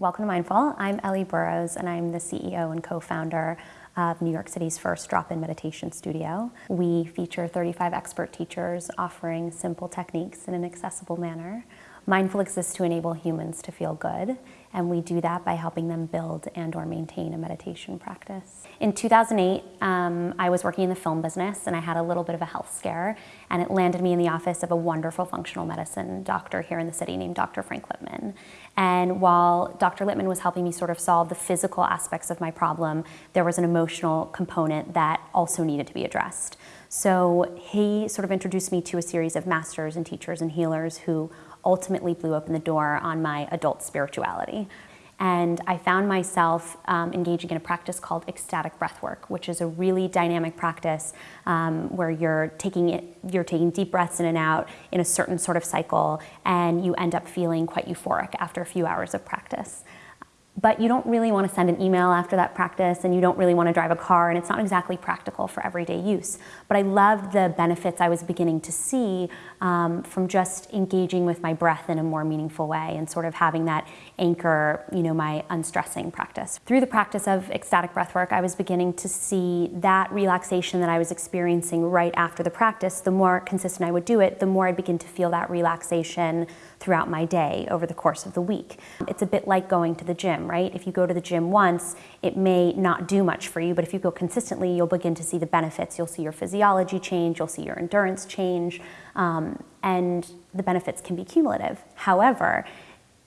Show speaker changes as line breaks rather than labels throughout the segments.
Welcome to Mindful. I'm Ellie Burrows and I'm the CEO and co-founder of New York City's first drop-in meditation studio. We feature 35 expert teachers offering simple techniques in an accessible manner. Mindful exists to enable humans to feel good, and we do that by helping them build and or maintain a meditation practice. In 2008, um, I was working in the film business and I had a little bit of a health scare, and it landed me in the office of a wonderful functional medicine doctor here in the city named Dr. Frank Lipman. And while Dr. Lipman was helping me sort of solve the physical aspects of my problem, there was an emotional component that also needed to be addressed. So he sort of introduced me to a series of masters and teachers and healers who ultimately blew open the door on my adult spirituality. And I found myself um, engaging in a practice called ecstatic breathwork, which is a really dynamic practice um, where you're taking it, you're taking deep breaths in and out in a certain sort of cycle, and you end up feeling quite euphoric after a few hours of practice but you don't really want to send an email after that practice and you don't really want to drive a car and it's not exactly practical for everyday use. But I loved the benefits I was beginning to see um, from just engaging with my breath in a more meaningful way and sort of having that anchor, you know, my unstressing practice. Through the practice of ecstatic breath work, I was beginning to see that relaxation that I was experiencing right after the practice. The more consistent I would do it, the more I'd begin to feel that relaxation throughout my day over the course of the week. It's a bit like going to the gym, right? If you go to the gym once, it may not do much for you, but if you go consistently, you'll begin to see the benefits. You'll see your physiology change, you'll see your endurance change, um, and the benefits can be cumulative. However,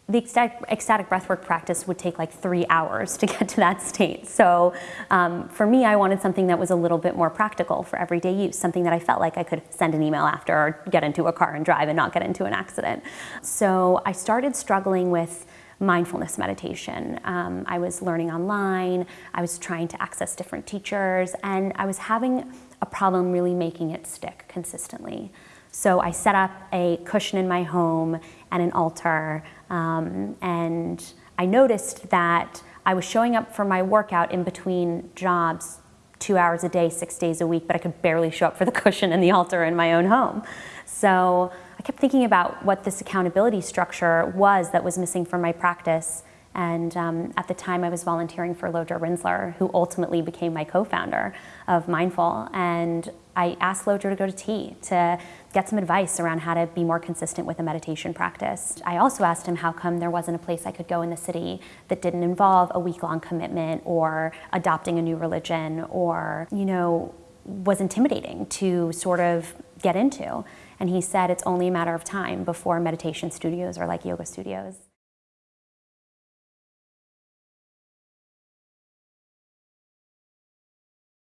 the ecstatic, ecstatic breathwork practice would take like three hours to get to that state. So um, for me, I wanted something that was a little bit more practical for everyday use, something that I felt like I could send an email after or get into a car and drive and not get into an accident. So I started struggling with mindfulness meditation. Um, I was learning online, I was trying to access different teachers, and I was having a problem really making it stick consistently. So I set up a cushion in my home and an altar, um, and I noticed that I was showing up for my workout in between jobs two hours a day, six days a week, but I could barely show up for the cushion and the altar in my own home. So kept thinking about what this accountability structure was that was missing from my practice and um, at the time I was volunteering for Lodro Rinzler, who ultimately became my co-founder of Mindful. And I asked Lodro to go to tea to get some advice around how to be more consistent with a meditation practice. I also asked him how come there wasn't a place I could go in the city that didn't involve a week-long commitment or adopting a new religion or, you know, was intimidating to sort of get into. And he said it's only a matter of time before meditation studios are like yoga studios.